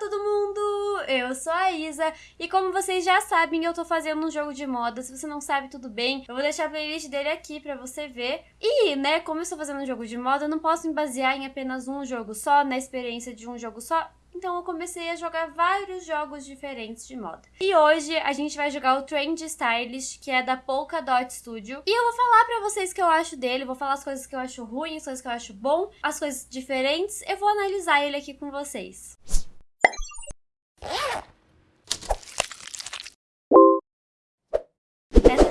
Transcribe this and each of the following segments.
todo mundo! Eu sou a Isa e como vocês já sabem, eu tô fazendo um jogo de moda. Se você não sabe, tudo bem. Eu vou deixar a playlist dele aqui pra você ver. E, né, como eu estou fazendo um jogo de moda, eu não posso me basear em apenas um jogo só, na experiência de um jogo só. Então eu comecei a jogar vários jogos diferentes de moda. E hoje a gente vai jogar o Trend Stylish, que é da Polka Dot Studio. E eu vou falar pra vocês o que eu acho dele, vou falar as coisas que eu acho ruim, as coisas que eu acho bom, as coisas diferentes. Eu vou analisar ele aqui com vocês.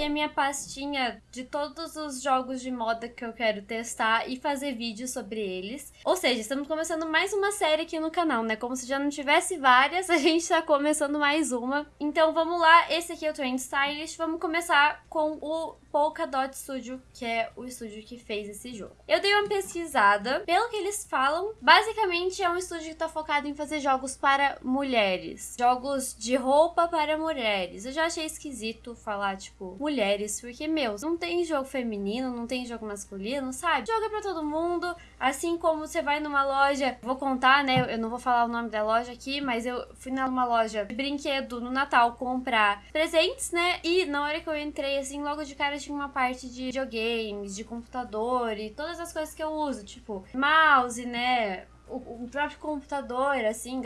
Aqui a minha pastinha de todos os jogos de moda que eu quero testar e fazer vídeos sobre eles. Ou seja, estamos começando mais uma série aqui no canal, né? Como se já não tivesse várias, a gente tá começando mais uma. Então vamos lá, esse aqui é o Trend Stylish. Vamos começar com o Polka Dot Studio, que é o estúdio que fez esse jogo. Eu dei uma pesquisada, pelo que eles falam, basicamente é um estúdio que tá focado em fazer jogos para mulheres. Jogos de roupa para mulheres. Eu já achei esquisito falar, tipo, mulheres, porque, meu, não tem jogo feminino, não tem jogo masculino, sabe? Joga pra todo mundo, assim como você vai numa loja, vou contar, né, eu não vou falar o nome da loja aqui, mas eu fui numa loja de brinquedo no Natal comprar presentes, né, e na hora que eu entrei, assim, logo de cara tinha uma parte de videogames, de computador e todas as coisas que eu uso, tipo, mouse, né, o, próprio computador, assim,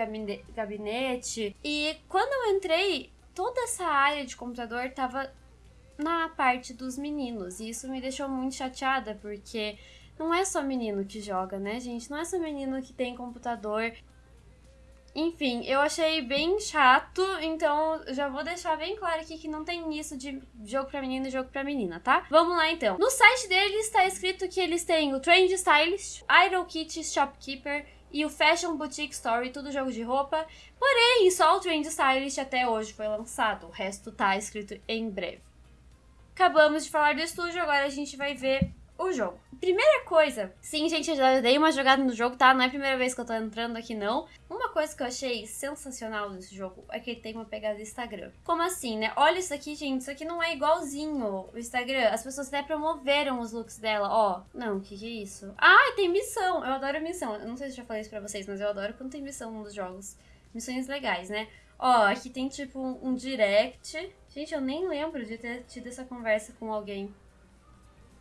gabinete. E quando eu entrei, toda essa área de computador tava na parte dos meninos. E isso me deixou muito chateada, porque não é só menino que joga, né, gente? Não é só menino que tem computador. Enfim, eu achei bem chato, então já vou deixar bem claro aqui que não tem isso de jogo pra menino e jogo pra menina, tá? Vamos lá então. No site deles está escrito que eles têm o Trend Stylist, Idol Kit Shopkeeper e o Fashion Boutique Story, tudo jogo de roupa. Porém, só o Trend Stylist até hoje foi lançado, o resto tá escrito em breve. Acabamos de falar do estúdio, agora a gente vai ver o jogo. Primeira coisa, sim, gente, eu já dei uma jogada no jogo, tá? Não é a primeira vez que eu tô entrando aqui, não. Uma coisa que eu achei sensacional desse jogo é que ele tem uma pegada Instagram. Como assim, né? Olha isso aqui, gente, isso aqui não é igualzinho o Instagram. As pessoas até promoveram os looks dela, ó. Não, o que que é isso? Ah, tem missão! Eu adoro missão. Eu não sei se eu já falei isso pra vocês, mas eu adoro quando tem missão nos jogos. Missões legais, né? Ó, aqui tem tipo um direct. Gente, eu nem lembro de ter tido essa conversa com alguém.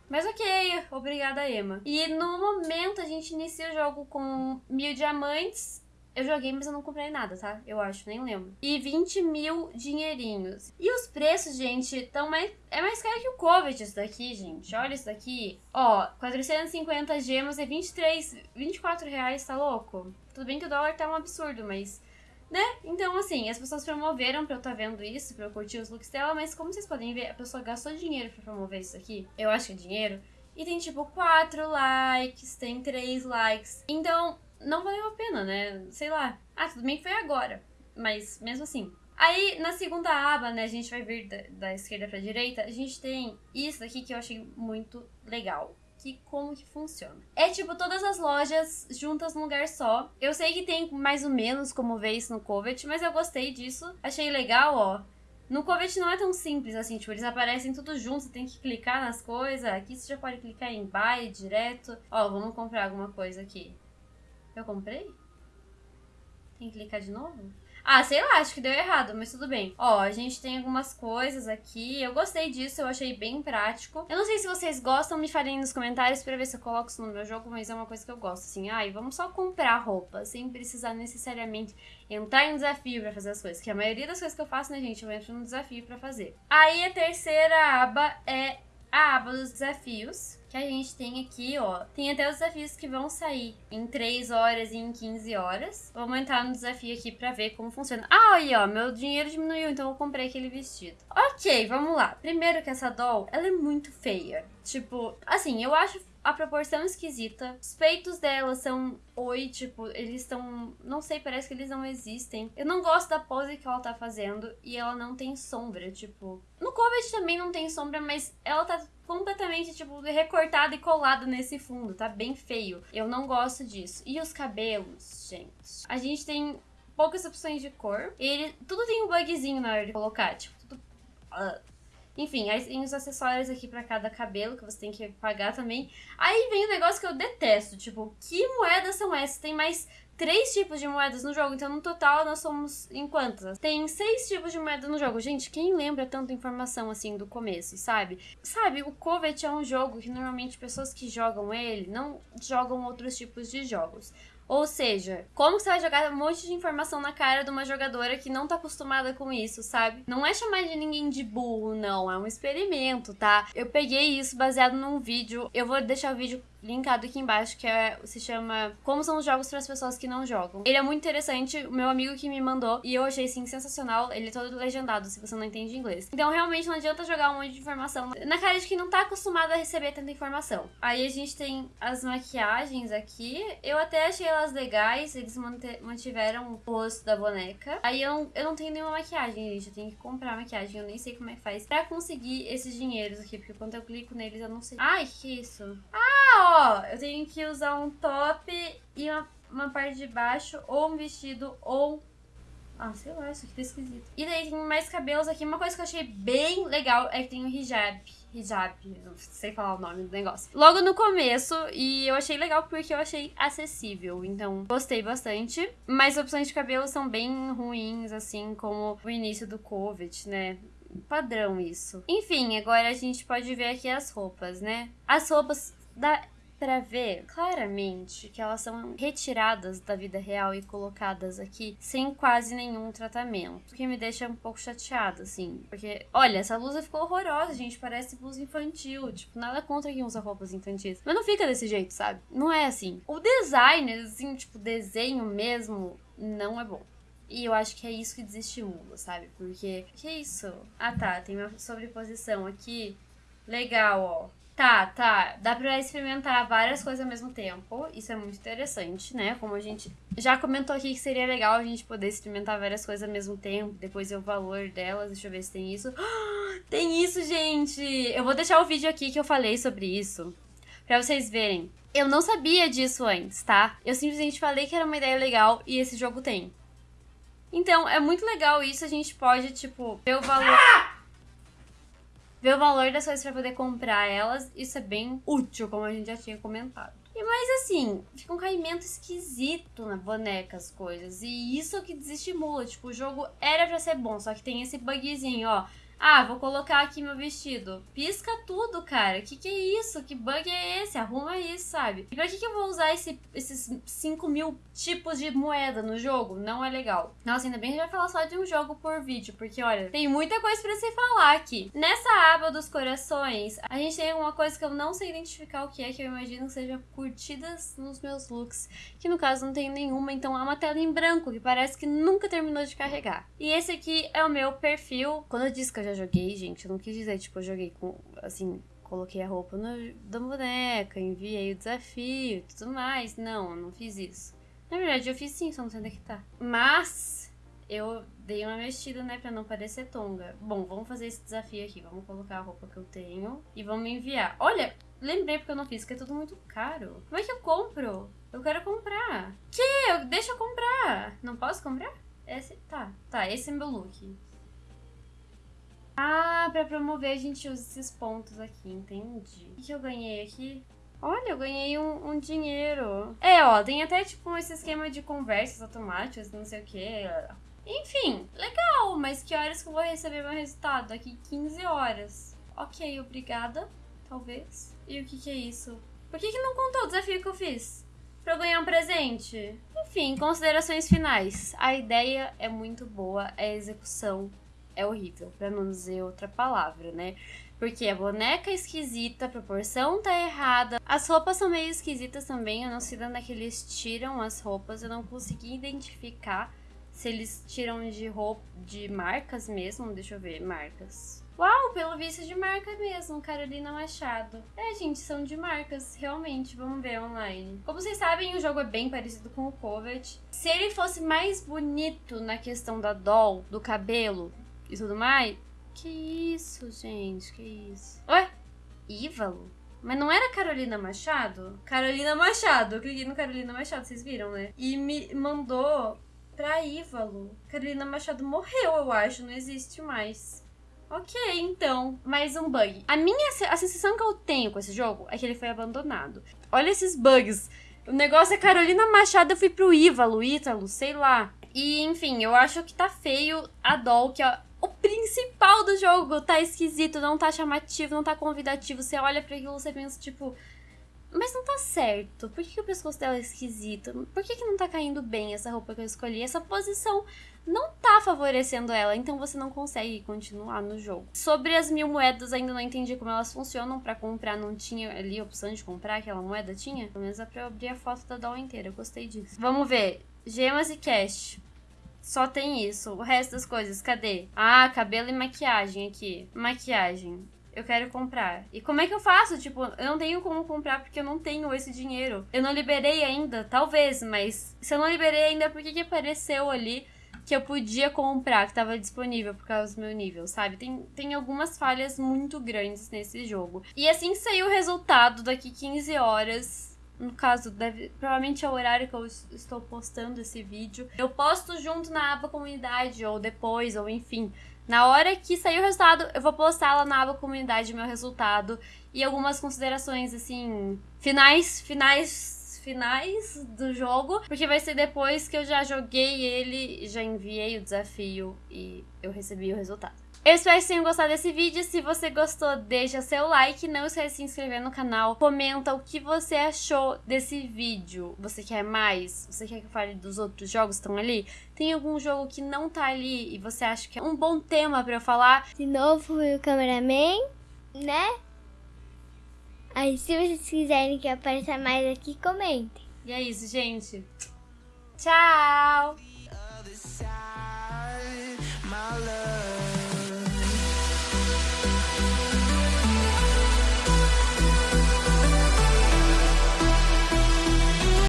Mas ok, obrigada, Emma. E no momento a gente inicia o jogo com mil diamantes. Eu joguei, mas eu não comprei nada, tá? Eu acho, nem lembro. E 20 mil dinheirinhos. E os preços, gente, estão mais... É mais caro que o Covet isso daqui, gente. Olha isso daqui. Ó, 450 gemas é 23, 24 reais, tá louco? Tudo bem que o dólar tá um absurdo, mas né? Então, assim, as pessoas promoveram pra eu estar tá vendo isso, pra eu curtir os looks dela, mas como vocês podem ver, a pessoa gastou dinheiro pra promover isso aqui. Eu acho que é dinheiro. E tem, tipo, 4 likes, tem 3 likes. Então, não valeu a pena, né? Sei lá. Ah, tudo bem que foi agora. Mas, mesmo assim. Aí, na segunda aba, né, a gente vai vir da, da esquerda pra direita, a gente tem isso aqui que eu achei muito legal que como que funciona. É tipo todas as lojas juntas num lugar só. Eu sei que tem mais ou menos como ver isso no Covet, mas eu gostei disso. Achei legal, ó. No Covet não é tão simples assim, tipo, eles aparecem tudo juntos, você tem que clicar nas coisas. Aqui você já pode clicar em buy direto. Ó, vamos comprar alguma coisa aqui. Eu comprei? Tem que clicar de novo? Ah, sei lá, acho que deu errado, mas tudo bem. Ó, a gente tem algumas coisas aqui. Eu gostei disso, eu achei bem prático. Eu não sei se vocês gostam, me falem nos comentários pra ver se eu coloco isso no meu jogo, mas é uma coisa que eu gosto, assim. Ai, vamos só comprar roupa, sem precisar necessariamente entrar em desafio pra fazer as coisas. Que a maioria das coisas que eu faço, né, gente, eu entro no desafio pra fazer. Aí a terceira aba é a aba dos desafios, que a gente tem aqui, ó. Tem até os desafios que vão sair em 3 horas e em 15 horas. Vamos entrar no desafio aqui pra ver como funciona. Ah, aí, ó, meu dinheiro diminuiu, então eu comprei aquele vestido. Ok, vamos lá. Primeiro que essa doll, ela é muito feia. Tipo, assim, eu acho a proporção esquisita. Os peitos dela são oi, tipo, eles estão. Não sei, parece que eles não existem. Eu não gosto da pose que ela tá fazendo e ela não tem sombra, tipo. No Covet também não tem sombra, mas ela tá completamente, tipo, recortada e colada nesse fundo. Tá bem feio. Eu não gosto disso. E os cabelos, gente. A gente tem poucas opções de cor. Ele. Tudo tem um bugzinho na hora de colocar, tipo, tudo. Uh enfim, aí tem os acessórios aqui para cada cabelo que você tem que pagar também. Aí vem o um negócio que eu detesto, tipo, que moedas são essas? Tem mais três tipos de moedas no jogo, então no total nós somos em quantas? Tem seis tipos de moeda no jogo. Gente, quem lembra tanta informação assim do começo, sabe? Sabe, o Covet é um jogo que normalmente pessoas que jogam ele não jogam outros tipos de jogos. Ou seja, como você vai jogar um monte de informação na cara de uma jogadora que não tá acostumada com isso, sabe? Não é chamar de ninguém de burro, não. É um experimento, tá? Eu peguei isso baseado num vídeo. Eu vou deixar o vídeo linkado aqui embaixo, que é, se chama Como são os jogos para as pessoas que não jogam. Ele é muito interessante, o meu amigo que me mandou, e eu achei sim sensacional. Ele é todo legendado, se você não entende inglês. Então, realmente, não adianta jogar um monte de informação na cara de quem não tá acostumado a receber tanta informação. Aí a gente tem as maquiagens aqui. Eu até achei elas legais, eles mantiveram o rosto da boneca. Aí eu não, eu não tenho nenhuma maquiagem, gente. Eu tenho que comprar maquiagem, eu nem sei como é que faz pra conseguir esses dinheiros aqui, porque quando eu clico neles eu não sei. Ai, que isso? Ah, ó! Ó, eu tenho que usar um top e uma, uma parte de baixo, ou um vestido, ou... Ah, sei lá, isso aqui tá esquisito. E daí tem mais cabelos aqui. Uma coisa que eu achei bem legal é que tem o hijab. Hijab, não sei falar o nome do negócio. Logo no começo, e eu achei legal porque eu achei acessível. Então, gostei bastante. Mas opções de cabelo são bem ruins, assim, como o início do Covid, né? Padrão isso. Enfim, agora a gente pode ver aqui as roupas, né? As roupas da para ver claramente que elas são retiradas da vida real e colocadas aqui sem quase nenhum tratamento. O que me deixa um pouco chateada, assim. Porque, olha, essa blusa ficou horrorosa, gente. Parece blusa infantil. Tipo, nada contra quem usa roupas infantis. Mas não fica desse jeito, sabe? Não é assim. O design, assim, tipo, desenho mesmo, não é bom. E eu acho que é isso que desestimula, sabe? Porque, que isso? Ah, tá, tem uma sobreposição aqui. Legal, ó. Tá, tá. Dá pra experimentar várias coisas ao mesmo tempo. Isso é muito interessante, né? Como a gente já comentou aqui que seria legal a gente poder experimentar várias coisas ao mesmo tempo. Depois ver o valor delas. Deixa eu ver se tem isso. tem isso, gente! Eu vou deixar o vídeo aqui que eu falei sobre isso. Pra vocês verem. Eu não sabia disso antes, tá? Eu simplesmente falei que era uma ideia legal e esse jogo tem. Então, é muito legal isso. A gente pode, tipo, ver o valor... Ah! Ver o valor das coisas para poder comprar elas. Isso é bem útil, como a gente já tinha comentado. E mais assim, fica um caimento esquisito na boneca as coisas. E isso é que desestimula. Tipo, o jogo era pra ser bom, só que tem esse bugzinho, ó. Ah, vou colocar aqui meu vestido. Pisca tudo, cara. Que que é isso? Que bug é esse? Arruma isso, sabe? E pra que que eu vou usar esse, esses 5 mil tipos de moeda no jogo? Não é legal. Nossa, ainda bem que a gente vai falar só de um jogo por vídeo, porque olha, tem muita coisa pra se falar aqui. Nessa aba dos corações, a gente tem uma coisa que eu não sei identificar o que é, que eu imagino que seja curtidas nos meus looks, que no caso não tem nenhuma, então é uma tela em branco, que parece que nunca terminou de carregar. E esse aqui é o meu perfil. Quando eu disse que eu já joguei, gente, eu não quis dizer, tipo, eu joguei com, assim, coloquei a roupa no, da boneca, enviei o desafio e tudo mais. Não, eu não fiz isso. Na verdade, eu fiz sim, só não sei onde é que tá. Mas eu dei uma mexida, né, pra não parecer tonga. Bom, vamos fazer esse desafio aqui. Vamos colocar a roupa que eu tenho e vamos enviar. Olha, lembrei porque eu não fiz, que é tudo muito caro. Como é que eu compro? Eu quero comprar. Que? Deixa eu comprar. Não posso comprar? Esse, tá, tá, esse é meu look. Ah, pra promover a gente usa esses pontos aqui, entendi. O que eu ganhei aqui? Olha, eu ganhei um, um, dinheiro. É, ó, tem até tipo esse esquema de conversas automáticas, não sei o que. Enfim, legal, mas que horas que eu vou receber meu resultado? Aqui 15 horas. Ok, obrigada, talvez. E o que que é isso? Por que que não contou o desafio que eu fiz? Pra eu ganhar um presente? Enfim, considerações finais. A ideia é muito boa, a execução é horrível, pra não dizer outra palavra, né? Porque a boneca é esquisita, a proporção tá errada. As roupas são meio esquisitas também, eu não sei de onde é que eles tiram as roupas, eu não consegui identificar se eles tiram de roupa de marcas mesmo. Deixa eu ver, marcas. Uau, pelo visto é de marca mesmo, Carolina Machado. É, gente, são de marcas, realmente. Vamos ver online. Como vocês sabem, o jogo é bem parecido com o Covet. Se ele fosse mais bonito na questão da doll, do cabelo, e tudo mais. Que isso, gente, que isso. Ué? Ívalo? Mas não era Carolina Machado? Carolina Machado. Eu cliquei no Carolina Machado, vocês viram, né? E me mandou pra Ívalo. Carolina Machado morreu, eu acho, não existe mais. Ok, então, mais um bug. A minha a sensação que eu tenho com esse jogo é que ele foi abandonado. Olha esses bugs O negócio é Carolina Machado, eu fui pro Ívalo, Ítalo, sei lá. E, enfim, eu acho que tá feio a Doll, que o principal do jogo. Tá esquisito, não tá chamativo, não tá convidativo. Você olha para aquilo, você pensa, tipo... Mas não tá certo. Por que, que o pescoço dela é esquisito? Por que, que não tá caindo bem essa roupa que eu escolhi? Essa posição não tá favorecendo ela, então você não consegue continuar no jogo. Sobre as mil moedas, ainda não entendi como elas funcionam. para comprar, não tinha ali a opção de comprar aquela moeda? Tinha? Pelo menos é pra eu abrir a foto da doll inteira. Eu gostei disso. Vamos ver. Gemas e cash. Só tem isso. O resto das coisas, cadê? Ah, cabelo e maquiagem aqui. Maquiagem. Eu quero comprar. E como é que eu faço? Tipo, eu não tenho como comprar porque eu não tenho esse dinheiro. Eu não liberei ainda, talvez, mas se eu não liberei ainda, por que, que apareceu ali que eu podia comprar, que tava disponível por causa do meu nível, sabe? Tem, tem algumas falhas muito grandes nesse jogo. E assim sair o resultado, daqui 15 horas, no caso, deve, provavelmente é o horário que eu estou postando esse vídeo. Eu posto junto na aba comunidade, ou depois, ou enfim. Na hora que sair o resultado, eu vou postar lá na aba comunidade meu resultado e algumas considerações, assim, finais, finais, finais do jogo, porque vai ser depois que eu já joguei ele, já enviei o desafio e eu recebi o resultado. Eu espero que tenham gostado desse vídeo. Se você gostou, deixa seu like. Não esquece de se inscrever no canal. Comenta o que você achou desse vídeo. Você quer mais? Você quer que eu fale dos outros jogos que estão ali? Tem algum jogo que não tá ali e você acha que é um bom tema para eu falar? De novo, o cameraman, né? Aí, se vocês quiserem que apareça mais aqui, comentem. E é isso, gente. Tchau!